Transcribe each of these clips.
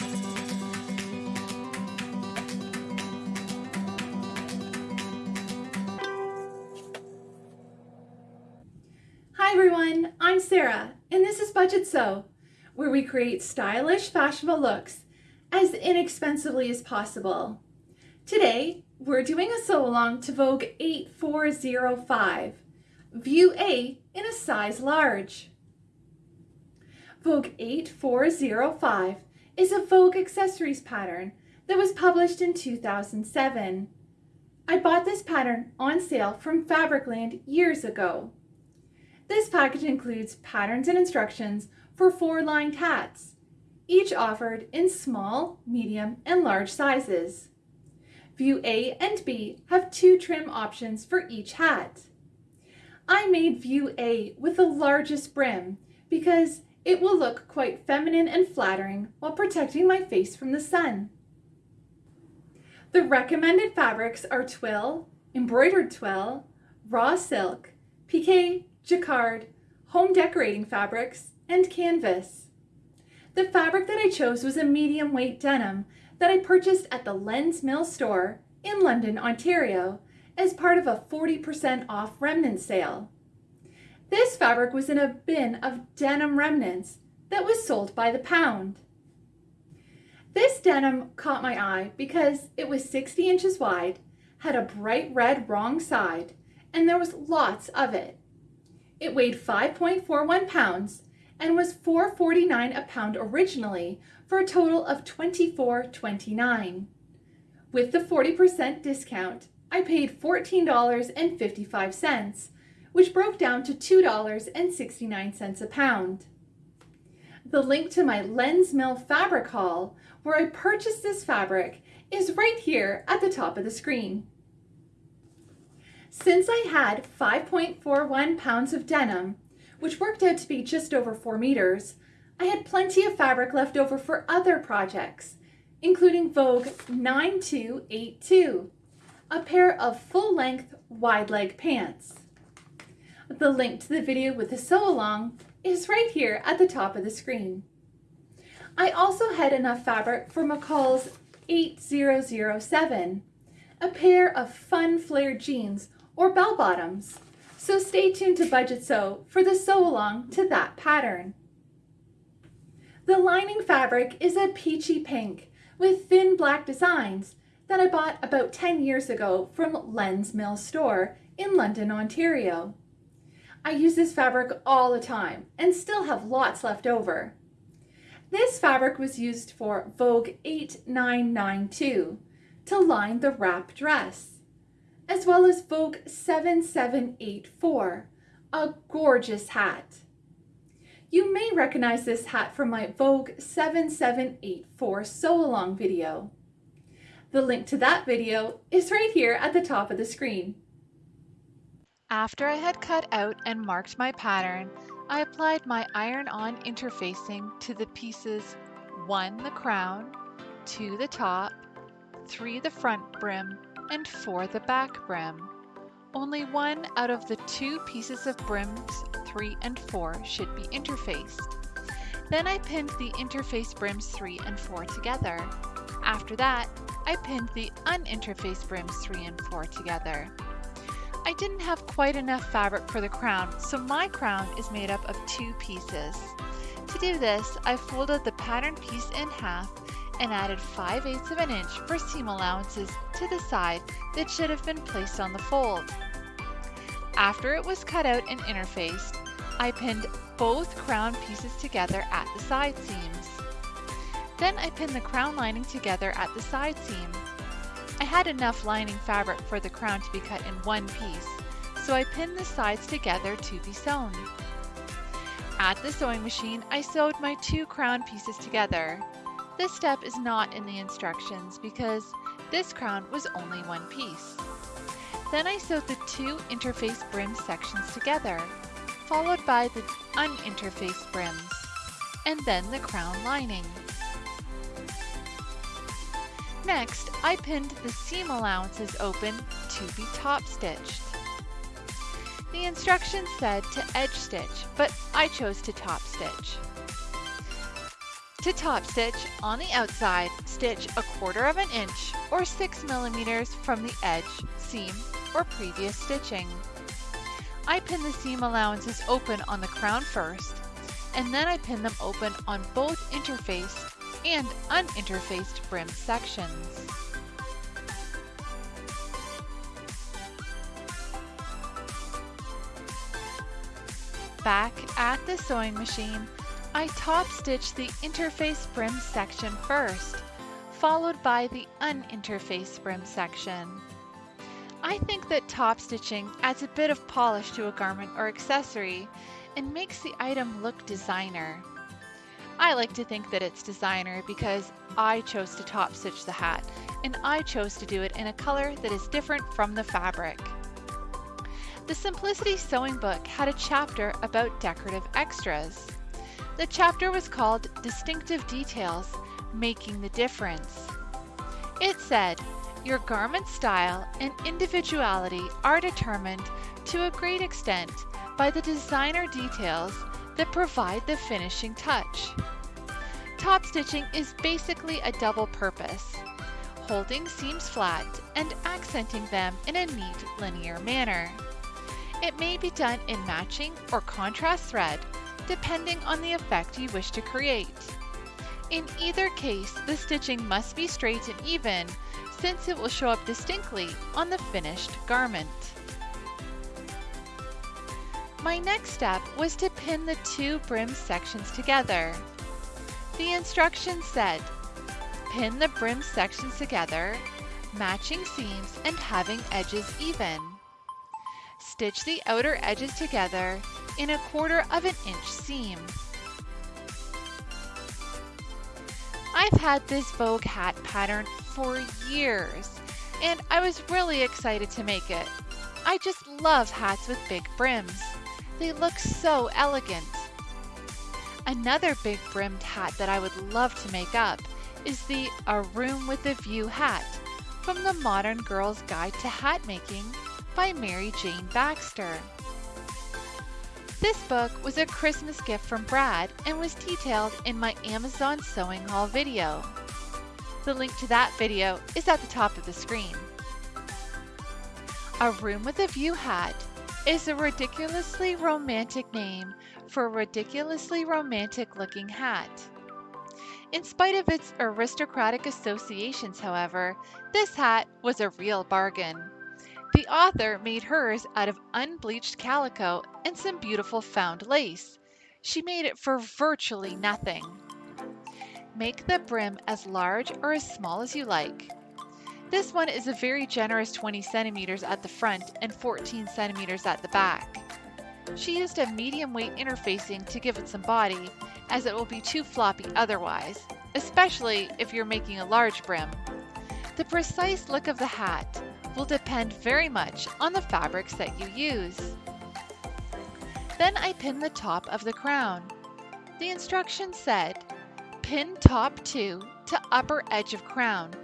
Hi everyone, I'm Sarah, and this is Budget Sew, where we create stylish, fashionable looks as inexpensively as possible. Today, we're doing a sew along to Vogue 8405, View A in a size large. Vogue 8405 is a Vogue accessories pattern that was published in 2007. I bought this pattern on sale from Fabricland years ago. This package includes patterns and instructions for four lined hats, each offered in small, medium, and large sizes. View A and B have two trim options for each hat. I made View A with the largest brim because it will look quite feminine and flattering while protecting my face from the sun. The recommended fabrics are twill, embroidered twill, raw silk, pique, jacquard, home decorating fabrics, and canvas. The fabric that I chose was a medium weight denim that I purchased at the Lens Mill store in London, Ontario as part of a 40% off remnant sale. This fabric was in a bin of denim remnants that was sold by the pound. This denim caught my eye because it was 60 inches wide, had a bright red wrong side, and there was lots of it. It weighed 5.41 pounds and was $4.49 a pound originally for a total of $24.29. With the 40% discount, I paid $14.55, which broke down to $2.69 a pound. The link to my Lens Mill fabric haul, where I purchased this fabric, is right here at the top of the screen. Since I had 5.41 pounds of denim, which worked out to be just over 4 meters, I had plenty of fabric left over for other projects, including Vogue 9282, a pair of full-length wide leg pants. The link to the video with the sew along is right here at the top of the screen. I also had enough fabric for McCall's 8007, a pair of fun flared jeans or bell bottoms. So stay tuned to Budget Sew for the sew along to that pattern. The lining fabric is a peachy pink with thin black designs that I bought about 10 years ago from Lens Mill store in London, Ontario. I use this fabric all the time and still have lots left over. This fabric was used for Vogue 8992 to line the wrap dress as well as Vogue 7784, a gorgeous hat. You may recognize this hat from my Vogue 7784 sew-along video. The link to that video is right here at the top of the screen. After I had cut out and marked my pattern, I applied my iron-on interfacing to the pieces 1 the crown, 2 the top, 3 the front brim, and 4 the back brim. Only one out of the two pieces of brims 3 and 4 should be interfaced. Then I pinned the interfaced brims 3 and 4 together. After that, I pinned the uninterfaced brims 3 and 4 together. I didn't have quite enough fabric for the crown, so my crown is made up of two pieces. To do this, I folded the pattern piece in half and added 5 eighths of an inch for seam allowances to the side that should have been placed on the fold. After it was cut out and interfaced, I pinned both crown pieces together at the side seams. Then I pinned the crown lining together at the side seam. I had enough lining fabric for the crown to be cut in one piece, so I pinned the sides together to be sewn. At the sewing machine, I sewed my two crown pieces together. This step is not in the instructions because this crown was only one piece. Then I sewed the two interface brim sections together, followed by the uninterfaced brims, and then the crown lining. Next, I pinned the seam allowances open to be top stitched. The instructions said to edge stitch, but I chose to top stitch. To top stitch, on the outside, stitch a quarter of an inch or 6 millimeters from the edge, seam, or previous stitching. I pin the seam allowances open on the crown first, and then I pin them open on both interfaced and uninterfaced brim sections. Back at the sewing machine, I top stitch the interface brim section first, followed by the uninterfaced brim section. I think that top stitching adds a bit of polish to a garment or accessory and makes the item look designer. I like to think that it's designer because I chose to top stitch the hat and I chose to do it in a color that is different from the fabric. The Simplicity Sewing Book had a chapter about decorative extras. The chapter was called Distinctive Details Making the Difference. It said, Your garment style and individuality are determined to a great extent by the designer details that provide the finishing touch. Top stitching is basically a double purpose, holding seams flat and accenting them in a neat linear manner. It may be done in matching or contrast thread, depending on the effect you wish to create. In either case, the stitching must be straight and even, since it will show up distinctly on the finished garment. My next step was to pin the two brim sections together. The instructions said, pin the brim sections together, matching seams and having edges even. Stitch the outer edges together in a quarter of an inch seam. I've had this Vogue hat pattern for years, and I was really excited to make it. I just love hats with big brims. They look so elegant. Another big brimmed hat that I would love to make up is the A Room with a View hat from the Modern Girl's Guide to Hat Making by Mary Jane Baxter. This book was a Christmas gift from Brad and was detailed in my Amazon sewing haul video. The link to that video is at the top of the screen. A Room with a View hat is a ridiculously romantic name for a ridiculously romantic looking hat. In spite of its aristocratic associations, however, this hat was a real bargain. The author made hers out of unbleached calico and some beautiful found lace. She made it for virtually nothing. Make the brim as large or as small as you like. This one is a very generous 20 centimeters at the front and 14 centimeters at the back. She used a medium weight interfacing to give it some body, as it will be too floppy otherwise, especially if you're making a large brim. The precise look of the hat will depend very much on the fabrics that you use. Then I pin the top of the crown. The instructions said, pin top 2 to upper edge of crown,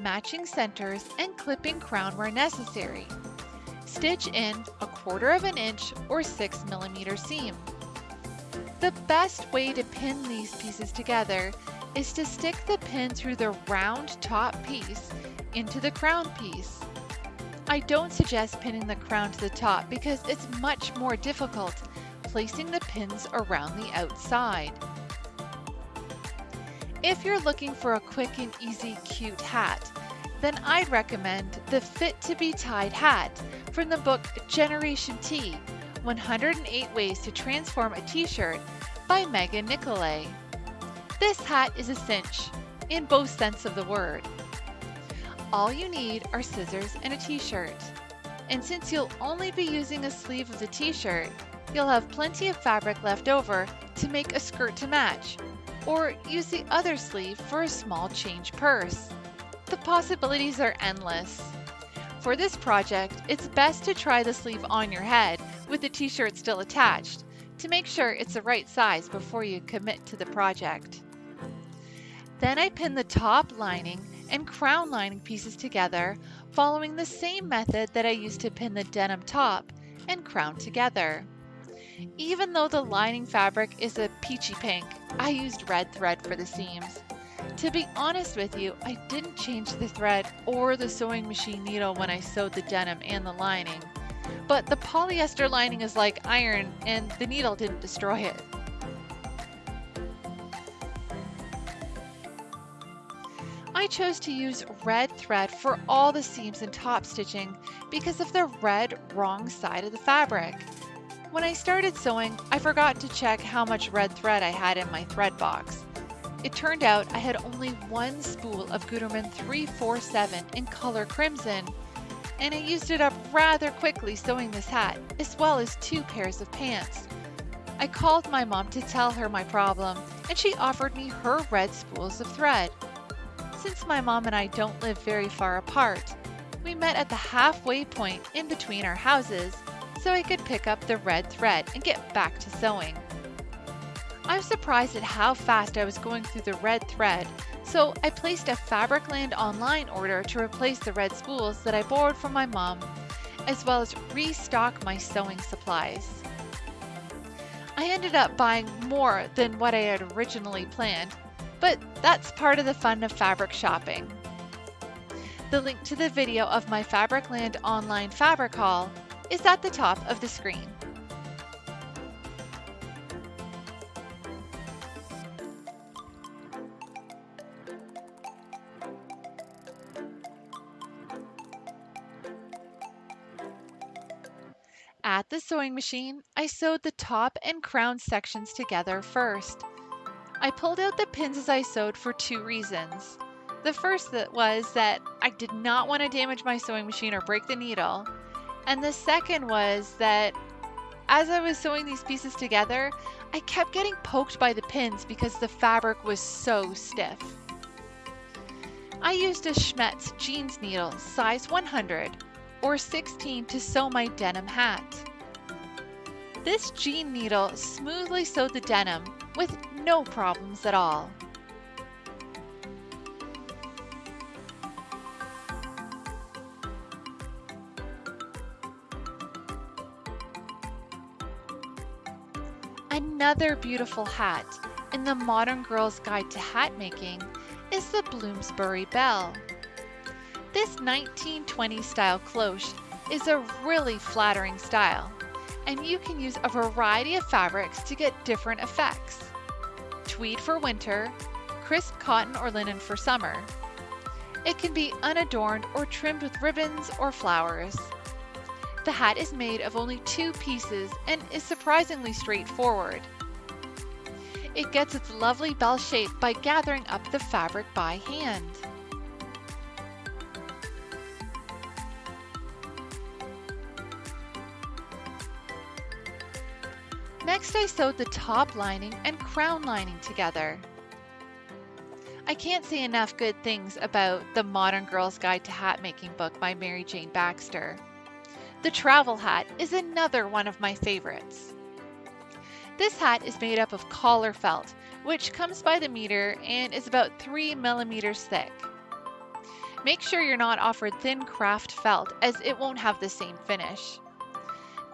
matching centers and clipping crown where necessary. Stitch in a quarter of an inch or 6 millimeter seam. The best way to pin these pieces together is to stick the pin through the round top piece into the crown piece. I don't suggest pinning the crown to the top because it's much more difficult placing the pins around the outside. If you're looking for a quick and easy cute hat, then I'd recommend the Fit to be Tied hat from the book Generation T 108 Ways to Transform a T-shirt by Megan Nicolay. This hat is a cinch, in both sense of the word. All you need are scissors and a t-shirt. And since you'll only be using a sleeve of the t-shirt, you'll have plenty of fabric left over to make a skirt to match, or use the other sleeve for a small change purse. The possibilities are endless. For this project, it's best to try the sleeve on your head with the t-shirt still attached to make sure it's the right size before you commit to the project. Then I pin the top lining and crown lining pieces together following the same method that I used to pin the denim top and crown together. Even though the lining fabric is a peachy pink, I used red thread for the seams. To be honest with you, I didn't change the thread or the sewing machine needle when I sewed the denim and the lining. But the polyester lining is like iron and the needle didn't destroy it. I chose to use red thread for all the seams and top stitching because of the red wrong side of the fabric. When I started sewing, I forgot to check how much red thread I had in my thread box. It turned out I had only one spool of Gutermann 347 in color crimson, and I used it up rather quickly sewing this hat, as well as two pairs of pants. I called my mom to tell her my problem, and she offered me her red spools of thread. Since my mom and I don't live very far apart, we met at the halfway point in between our houses so I could pick up the red thread and get back to sewing. I was surprised at how fast I was going through the red thread, so I placed a Fabricland online order to replace the red spools that I borrowed from my mom, as well as restock my sewing supplies. I ended up buying more than what I had originally planned, but that's part of the fun of fabric shopping. The link to the video of my Fabricland online fabric haul is at the top of the screen. At the sewing machine, I sewed the top and crown sections together first. I pulled out the pins as I sewed for two reasons. The first was that I did not want to damage my sewing machine or break the needle. And the second was that as I was sewing these pieces together, I kept getting poked by the pins because the fabric was so stiff. I used a Schmetz jeans needle size 100 or 16 to sew my denim hat. This jean needle smoothly sewed the denim with no problems at all. Another beautiful hat in the Modern Girl's Guide to Hat Making is the Bloomsbury Belle. This 1920 style cloche is a really flattering style, and you can use a variety of fabrics to get different effects. Tweed for winter, crisp cotton or linen for summer. It can be unadorned or trimmed with ribbons or flowers. The hat is made of only two pieces and is surprisingly straightforward. It gets its lovely bell shape by gathering up the fabric by hand. Next I sewed the top lining and crown lining together. I can't say enough good things about the Modern Girl's Guide to Hat Making book by Mary Jane Baxter. The travel hat is another one of my favorites. This hat is made up of collar felt, which comes by the meter and is about 3 millimeters thick. Make sure you're not offered thin craft felt as it won't have the same finish.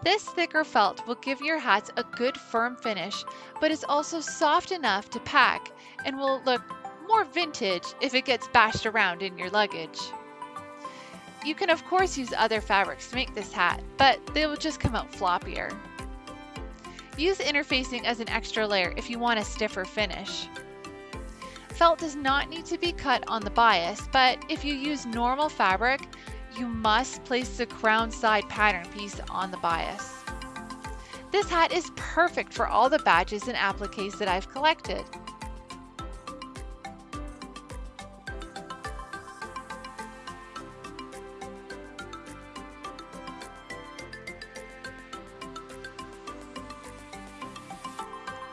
This thicker felt will give your hats a good firm finish, but is also soft enough to pack and will look more vintage if it gets bashed around in your luggage. You can of course use other fabrics to make this hat, but they will just come out floppier. Use interfacing as an extra layer if you want a stiffer finish. Felt does not need to be cut on the bias, but if you use normal fabric, you must place the crown side pattern piece on the bias. This hat is perfect for all the badges and appliques that I've collected.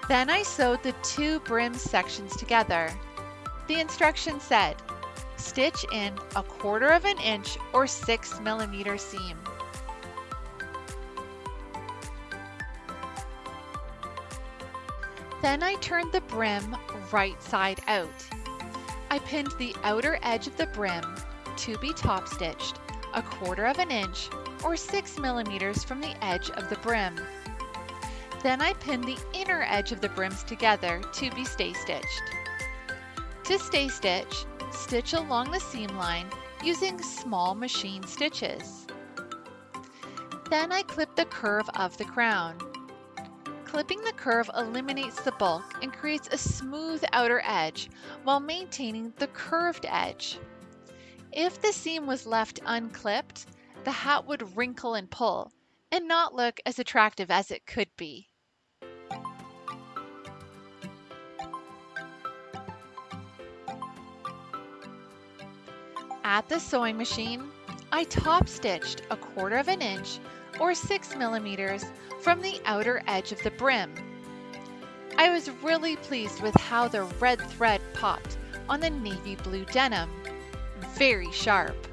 Then I sewed the two brim sections together. The instruction said, stitch in a quarter of an inch or six millimeter seam. Then I turned the brim right side out. I pinned the outer edge of the brim to be top stitched a quarter of an inch or six millimeters from the edge of the brim. Then I pin the inner edge of the brims together to be stay stitched. To stay stitch, stitch along the seam line using small machine stitches. Then I clip the curve of the crown. Clipping the curve eliminates the bulk and creates a smooth outer edge while maintaining the curved edge. If the seam was left unclipped, the hat would wrinkle and pull and not look as attractive as it could be. At the sewing machine, I top stitched a quarter of an inch or 6 millimeters from the outer edge of the brim. I was really pleased with how the red thread popped on the navy blue denim. Very sharp.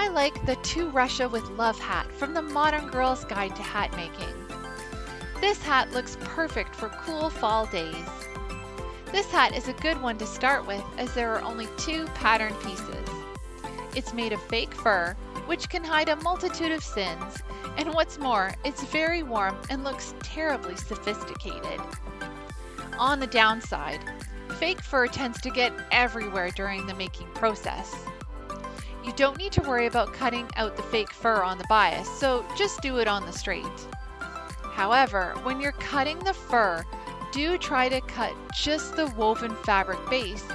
I like the To Russia with Love hat from the Modern Girl's Guide to Hat Making. This hat looks perfect for cool fall days. This hat is a good one to start with as there are only two pattern pieces. It's made of fake fur, which can hide a multitude of sins, and what's more, it's very warm and looks terribly sophisticated. On the downside, fake fur tends to get everywhere during the making process. You don't need to worry about cutting out the fake fur on the bias, so just do it on the straight. However, when you're cutting the fur, do try to cut just the woven fabric base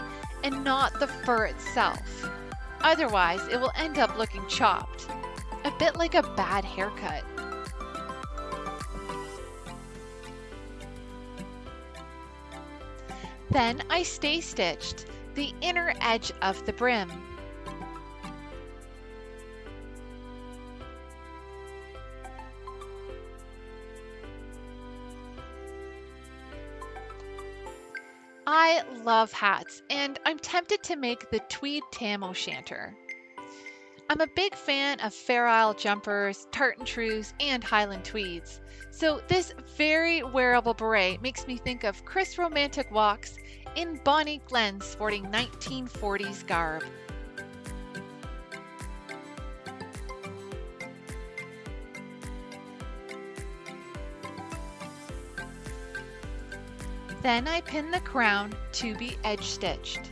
and not the fur itself. Otherwise, it will end up looking chopped, a bit like a bad haircut. Then I stay stitched the inner edge of the brim. Love hats, and I'm tempted to make the tweed tam o' shanter. I'm a big fan of Fair Isle jumpers, tartan trews, and Highland tweeds, so this very wearable beret makes me think of Chris romantic walks in Bonnie Glen sporting 1940s garb. Then I pin the crown to be edge stitched.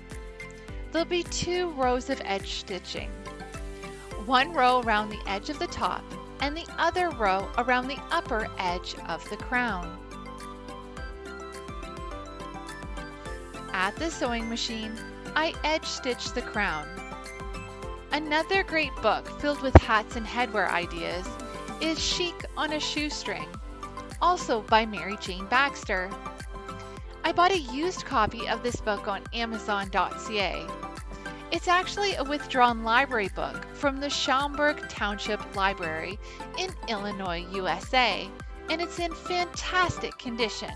There'll be two rows of edge stitching. One row around the edge of the top and the other row around the upper edge of the crown. At the sewing machine, I edge stitch the crown. Another great book filled with hats and headwear ideas is Chic on a Shoestring, also by Mary Jane Baxter. I bought a used copy of this book on Amazon.ca. It's actually a withdrawn library book from the Schaumburg Township Library in Illinois, USA, and it's in fantastic condition.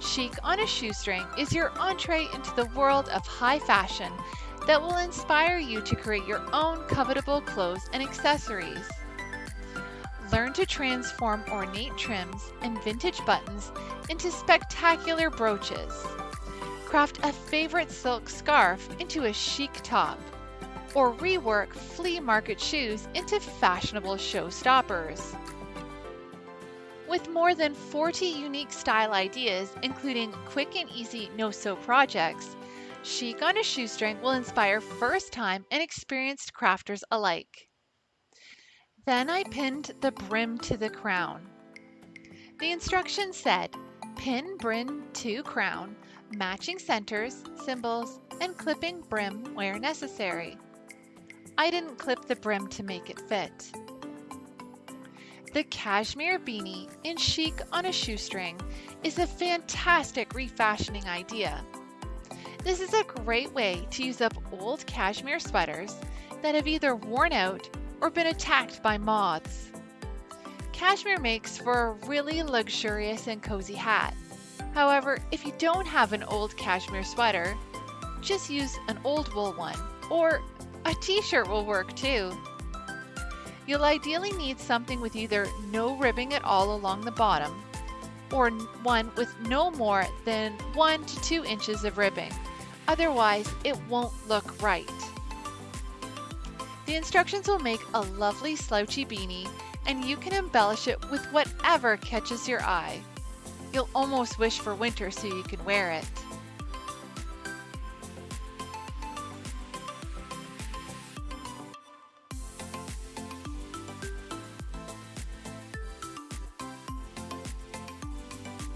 Chic on a Shoestring is your entree into the world of high fashion that will inspire you to create your own covetable clothes and accessories. Learn to transform ornate trims and vintage buttons into spectacular brooches. Craft a favorite silk scarf into a chic top. Or rework flea market shoes into fashionable showstoppers. With more than 40 unique style ideas, including quick and easy no-sew projects, Chic on a Shoestring will inspire first-time and experienced crafters alike. Then I pinned the brim to the crown. The instructions said, pin brim to crown, matching centers, symbols, and clipping brim where necessary. I didn't clip the brim to make it fit. The cashmere beanie in chic on a shoestring is a fantastic refashioning idea. This is a great way to use up old cashmere sweaters that have either worn out or been attacked by moths. Cashmere makes for a really luxurious and cozy hat. However, if you don't have an old cashmere sweater, just use an old wool one, or a t-shirt will work too. You'll ideally need something with either no ribbing at all along the bottom, or one with no more than 1 to 2 inches of ribbing, otherwise it won't look right. The instructions will make a lovely slouchy beanie and you can embellish it with whatever catches your eye. You'll almost wish for winter so you can wear it.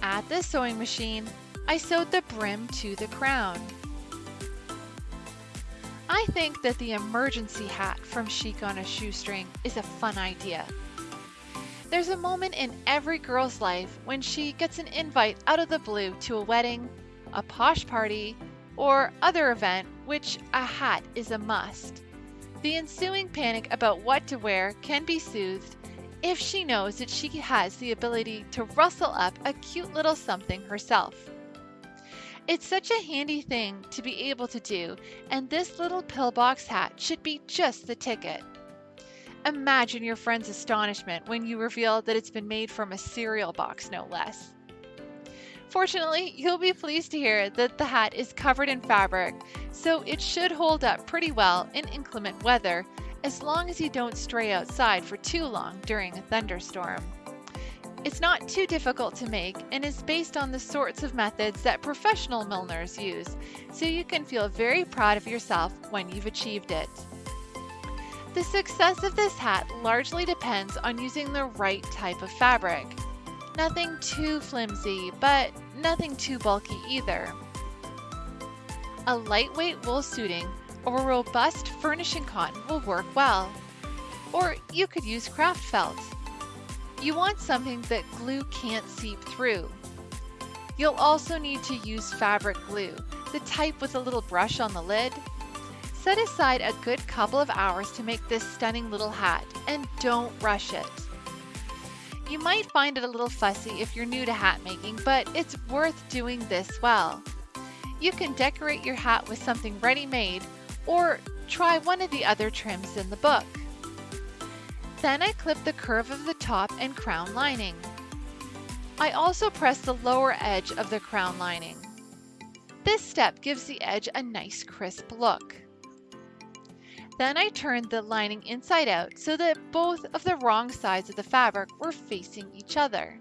At the sewing machine, I sewed the brim to the crown. I think that the emergency hat from Chic on a Shoestring is a fun idea. There's a moment in every girl's life when she gets an invite out of the blue to a wedding, a posh party, or other event which a hat is a must. The ensuing panic about what to wear can be soothed if she knows that she has the ability to rustle up a cute little something herself. It's such a handy thing to be able to do, and this little pillbox hat should be just the ticket. Imagine your friend's astonishment when you reveal that it's been made from a cereal box, no less. Fortunately, you'll be pleased to hear that the hat is covered in fabric, so it should hold up pretty well in inclement weather as long as you don't stray outside for too long during a thunderstorm. It's not too difficult to make and is based on the sorts of methods that professional milliners use, so you can feel very proud of yourself when you've achieved it. The success of this hat largely depends on using the right type of fabric. Nothing too flimsy, but nothing too bulky either. A lightweight wool suiting or a robust furnishing cotton will work well. Or you could use craft felt. You want something that glue can't seep through. You'll also need to use fabric glue, the type with a little brush on the lid. Set aside a good couple of hours to make this stunning little hat and don't rush it. You might find it a little fussy if you're new to hat making, but it's worth doing this well. You can decorate your hat with something ready-made or try one of the other trims in the book. Then I clip the curve of the top and crown lining. I also press the lower edge of the crown lining. This step gives the edge a nice crisp look. Then I turned the lining inside out so that both of the wrong sides of the fabric were facing each other.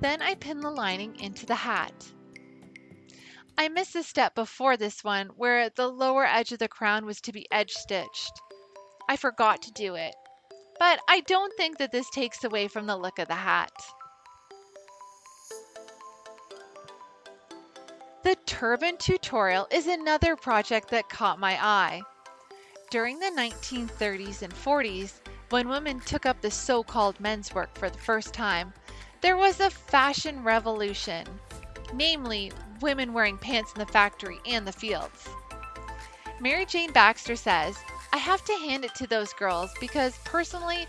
Then I pinned the lining into the hat. I missed a step before this one where the lower edge of the crown was to be edge stitched. I forgot to do it, but I don't think that this takes away from the look of the hat. The turban tutorial is another project that caught my eye. During the 1930s and 40s, when women took up the so-called men's work for the first time, there was a fashion revolution, namely women wearing pants in the factory and the fields. Mary Jane Baxter says, I have to hand it to those girls because personally,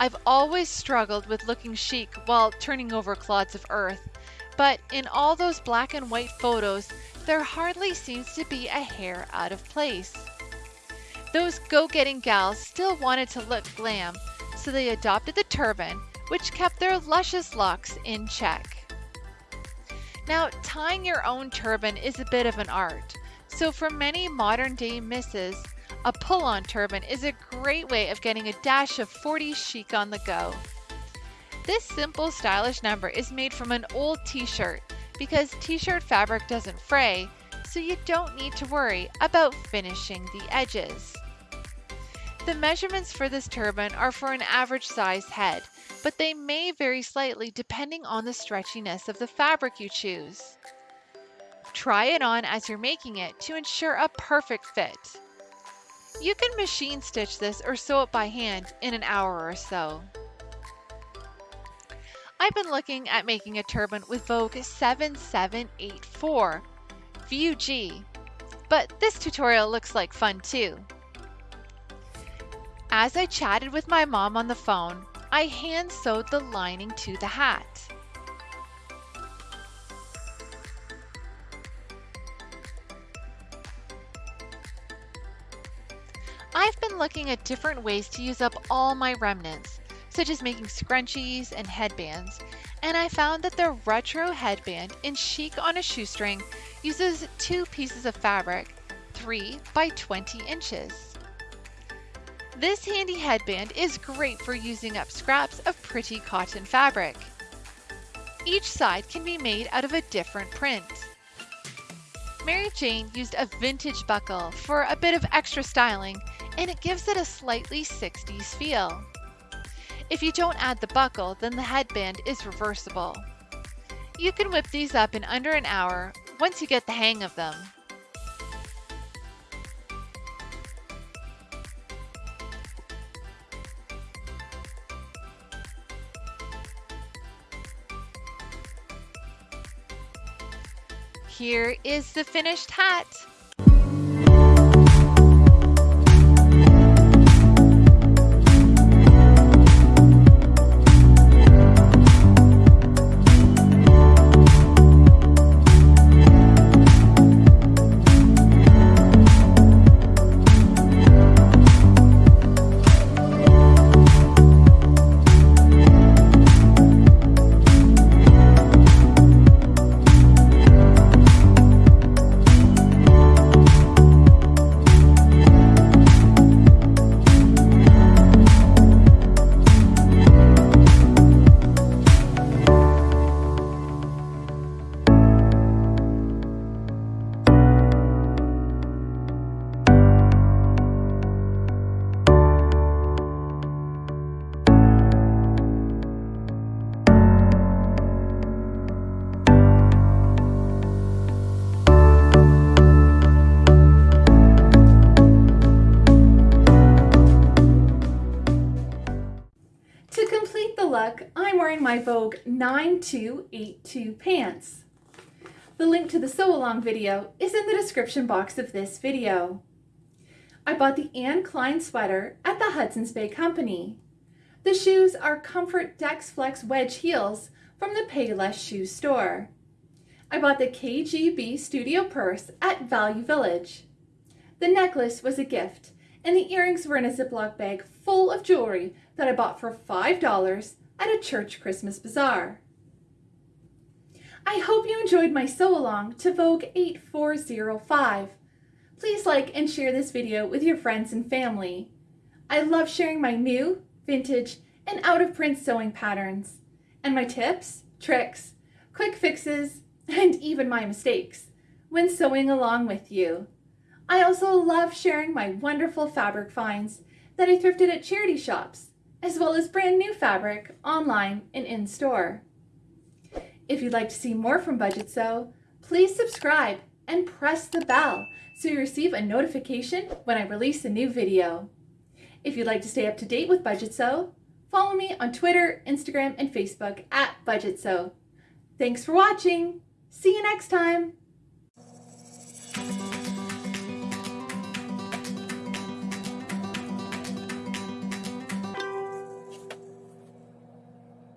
I've always struggled with looking chic while turning over clods of earth. But in all those black and white photos, there hardly seems to be a hair out of place. Those go-getting gals still wanted to look glam, so they adopted the turban, which kept their luscious locks in check. Now, tying your own turban is a bit of an art, so for many modern day misses, a pull-on turban is a great way of getting a dash of 40s chic on the go. This simple stylish number is made from an old t-shirt because t-shirt fabric doesn't fray, so you don't need to worry about finishing the edges. The measurements for this turban are for an average size head, but they may vary slightly depending on the stretchiness of the fabric you choose. Try it on as you're making it to ensure a perfect fit. You can machine stitch this or sew it by hand in an hour or so. I've been looking at making a turban with Vogue 7784, View G, but this tutorial looks like fun too. As I chatted with my mom on the phone, I hand sewed the lining to the hat. I've been looking at different ways to use up all my remnants, such as making scrunchies and headbands, and I found that the retro headband in Chic on a Shoestring uses two pieces of fabric, 3 by 20 inches. This handy headband is great for using up scraps of pretty cotton fabric. Each side can be made out of a different print. Mary Jane used a vintage buckle for a bit of extra styling and it gives it a slightly 60s feel. If you don't add the buckle, then the headband is reversible. You can whip these up in under an hour once you get the hang of them. Here is the finished hat. Wearing my Vogue 9282 pants. The link to the sew along video is in the description box of this video. I bought the Anne Klein sweater at the Hudson's Bay Company. The shoes are Comfort Dex Flex wedge heels from the Payless Shoe Store. I bought the KGB Studio purse at Value Village. The necklace was a gift and the earrings were in a Ziploc bag full of jewelry that I bought for $5 at a church Christmas bazaar. I hope you enjoyed my sew along to Vogue 8405. Please like and share this video with your friends and family. I love sharing my new, vintage, and out of print sewing patterns, and my tips, tricks, quick fixes, and even my mistakes when sewing along with you. I also love sharing my wonderful fabric finds that I thrifted at charity shops, as well as brand new fabric online and in store. If you'd like to see more from Budget Sew, please subscribe and press the bell so you receive a notification when I release a new video. If you'd like to stay up to date with Budget Sew, follow me on Twitter, Instagram, and Facebook at Budget Sew. Thanks for watching. See you next time.